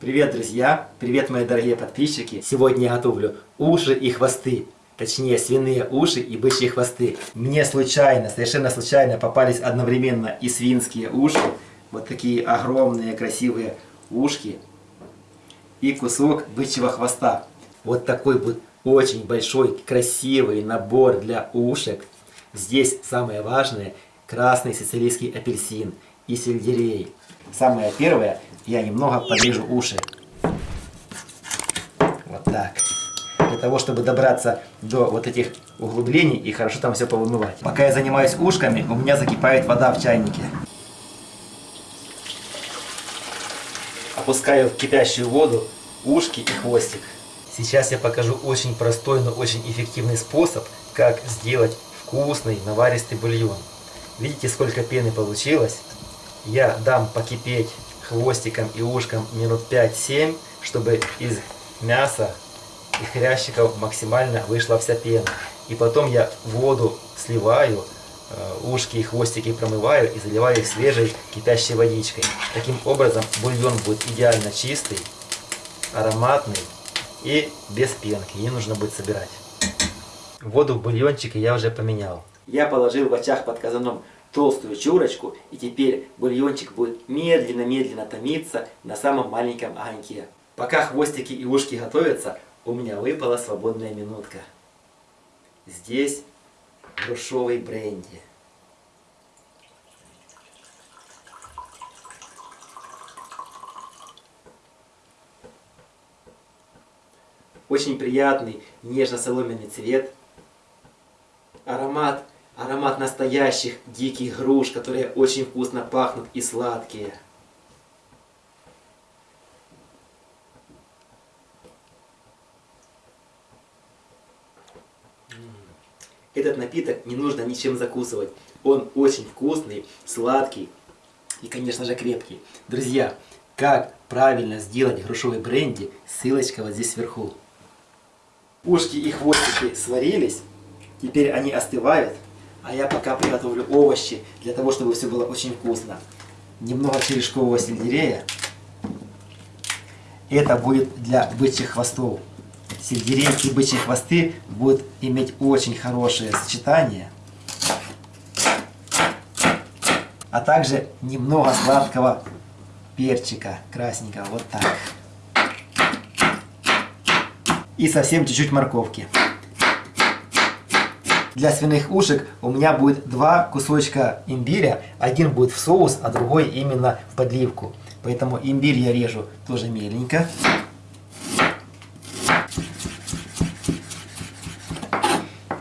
Привет, друзья! Привет, мои дорогие подписчики! Сегодня я готовлю уши и хвосты. Точнее, свиные уши и бычьи хвосты. Мне случайно, совершенно случайно попались одновременно и свинские уши. Вот такие огромные красивые ушки. И кусок бычьего хвоста. Вот такой вот очень большой красивый набор для ушек. Здесь самое важное красный сицилийский апельсин и сельдерей. Самое первое, я немного подрежу уши. Вот так. Для того, чтобы добраться до вот этих углублений и хорошо там все повымывать. Пока я занимаюсь ушками, у меня закипает вода в чайнике. Опускаю в кипящую воду ушки и хвостик. Сейчас я покажу очень простой, но очень эффективный способ, как сделать вкусный наваристый бульон. Видите, сколько пены получилось? Я дам покипеть хвостиком и ушком минут 5-7, чтобы из мяса и хрящиков максимально вышла вся пена. И потом я воду сливаю, э, ушки и хвостики промываю и заливаю их свежей кипящей водичкой. Таким образом бульон будет идеально чистый, ароматный и без пенки. Не нужно будет собирать. Воду в бульончике я уже поменял. Я положил в очаг под казаном толстую чурочку, и теперь бульончик будет медленно-медленно томиться на самом маленьком огоньке. Пока хвостики и ушки готовятся, у меня выпала свободная минутка. Здесь грушовый бренди. Очень приятный нежно-соломенный цвет. Аромат Аромат настоящих диких груш, которые очень вкусно пахнут и сладкие. Этот напиток не нужно ничем закусывать. Он очень вкусный, сладкий и, конечно же, крепкий. Друзья, как правильно сделать грушевый бренди, ссылочка вот здесь сверху. Ушки и хвостики сварились, теперь они остывают. А я пока приготовлю овощи, для того, чтобы все было очень вкусно. Немного черешкового сельдерея. Это будет для бычьих хвостов. Сельдерей и бычьи хвосты будут иметь очень хорошее сочетание. А также немного сладкого перчика красненького. Вот так. И совсем чуть-чуть морковки. Для свиных ушек у меня будет два кусочка имбиря. Один будет в соус, а другой именно в подливку. Поэтому имбирь я режу тоже меленько.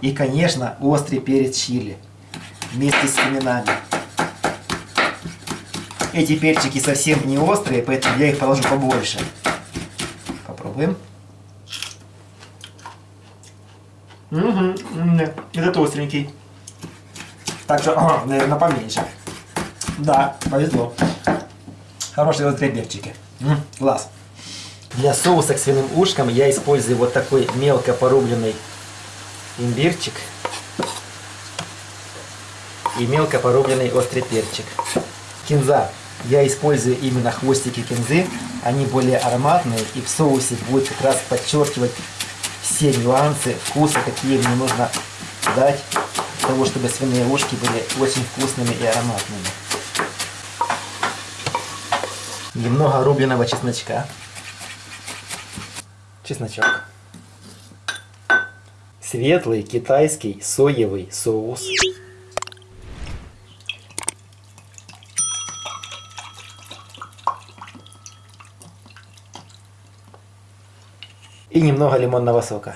И, конечно, острый перец чили вместе с семенами. Эти перчики совсем не острые, поэтому я их положу побольше. Попробуем. Угу, этот остренький. Так что, наверное, поменьше. Да, повезло. Хорошие острые перчики. Класс. Для соуса к свиным ушкам я использую вот такой мелко порубленный имбирчик и мелко порубленный острый перчик. Кинза. Я использую именно хвостики кинзы. Они более ароматные и в соусе будет как раз подчеркивать все нюансы вкуса, какие мне нужно дать, для того, чтобы свиные ушки были очень вкусными и ароматными. Немного рубленого чесночка. Чесночок. Светлый китайский соевый соус. И немного лимонного сока.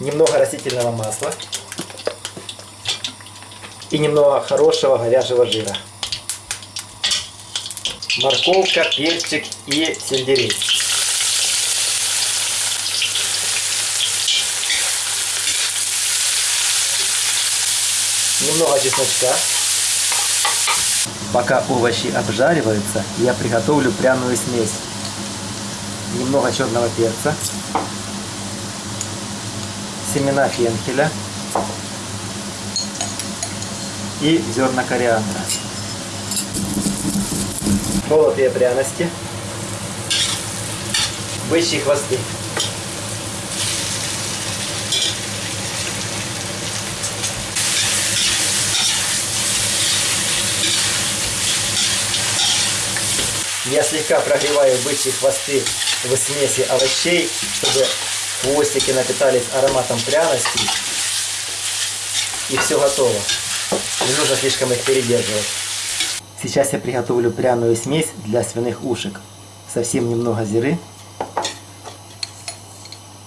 Немного растительного масла и немного хорошего говяжьего жира. Морковка, перчик и сельдерей. Немного чесночка. Пока овощи обжариваются, я приготовлю пряную смесь. Немного черного перца, семена фенхеля и зерна кориандра. молотые пряности, бычьи хвосты. Я слегка прогреваю бычьи хвосты в смеси овощей, чтобы хвостики напитались ароматом пряностей. И все готово. Не нужно слишком их передерживать. Сейчас я приготовлю пряную смесь для свиных ушек. Совсем немного зиры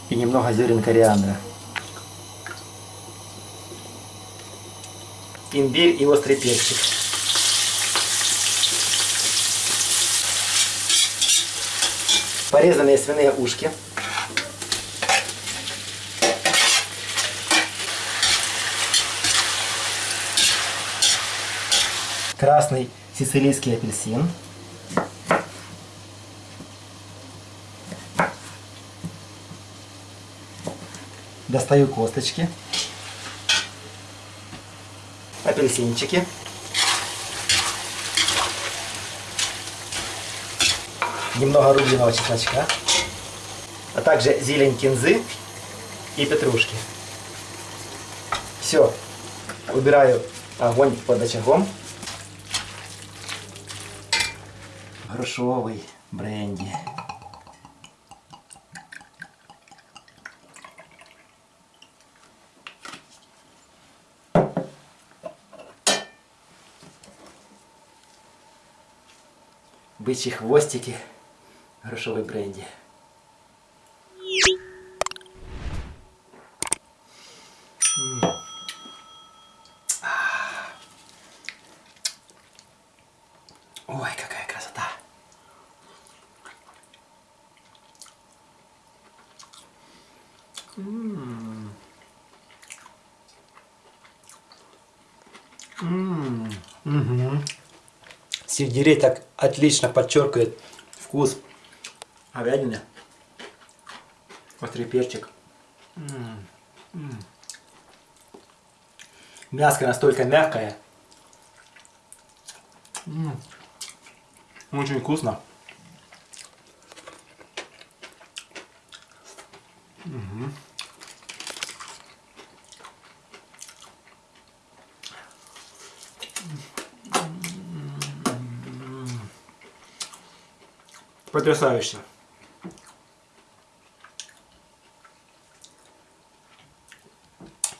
и немного зерен кориандра. Имбирь и острый перчик. Порезанные свиные ушки. Красный сицилийский апельсин. Достаю косточки. Апельсинчики. Немного рубленого чесночка. А также зелень кинзы и петрушки. Все. Убираю огонь под очагом. Грушовый бренди. Бычьи хвостики, М. А. Ой, какая красота. М. М. Мгм. Сельдерей так отлично подчеркивает вкус говядины. Острый перчик. М. Мяско настолько мягкое. Очень вкусно. Мгм. Потрясающе.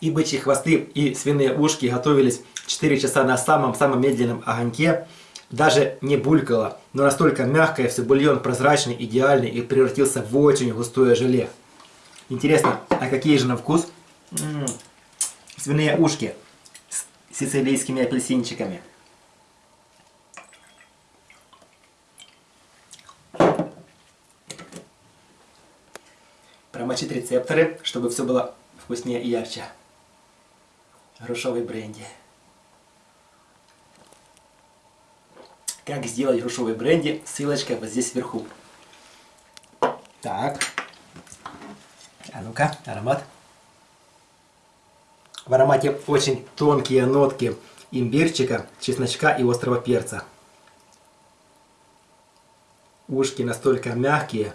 И бычьи хвосты, и свиные ушки готовились 4 часа на самом-самом медленном огоньке. Даже не булькало, но настолько мягкое, все бульон прозрачный, идеальный и превратился в очень густое желе. Интересно, а какие же на вкус? М -м, свиные ушки с сицилийскими апельсинчиками. Промочить рецепторы, чтобы все было вкуснее и ярче. Грушовый бренди. Как сделать грушовый бренди, ссылочка вот здесь вверху. Так. А ну-ка, аромат. В аромате очень тонкие нотки имбирчика, чесночка и острого перца. Ушки настолько мягкие,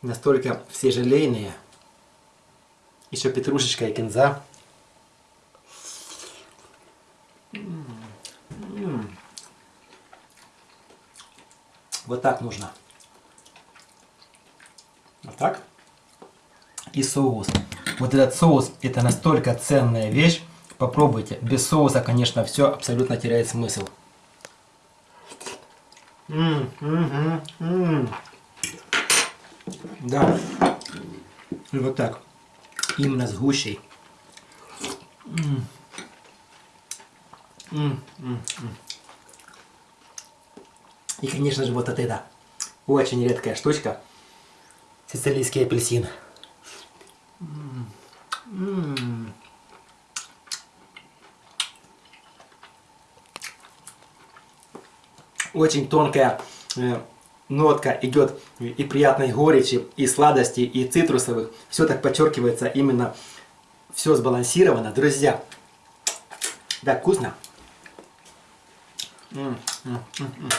настолько все желейные. Еще петрушечка и кинза. Вот так нужно. Вот так. И соус. Вот этот соус, это настолько ценная вещь. Попробуйте. Без соуса, конечно, все абсолютно теряет смысл. М -м -м да. И вот так. Именно с гущей. М -м -м И, конечно же, вот от это. Очень редкая штучка. Сицилийский апельсин. Очень тонкая э, нотка идет и приятной горечи, и сладости, и цитрусовых. Все так подчеркивается именно, все сбалансировано. Друзья, да, вкусно. М -м -м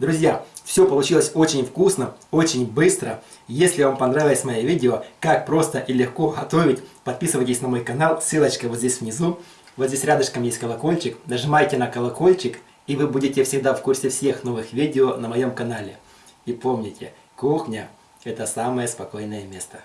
Друзья, все получилось очень вкусно, очень быстро. Если вам понравилось мое видео, как просто и легко готовить, подписывайтесь на мой канал, ссылочка вот здесь внизу. Вот здесь рядышком есть колокольчик, нажимайте на колокольчик, и вы будете всегда в курсе всех новых видео на моем канале. И помните, кухня – это самое спокойное место.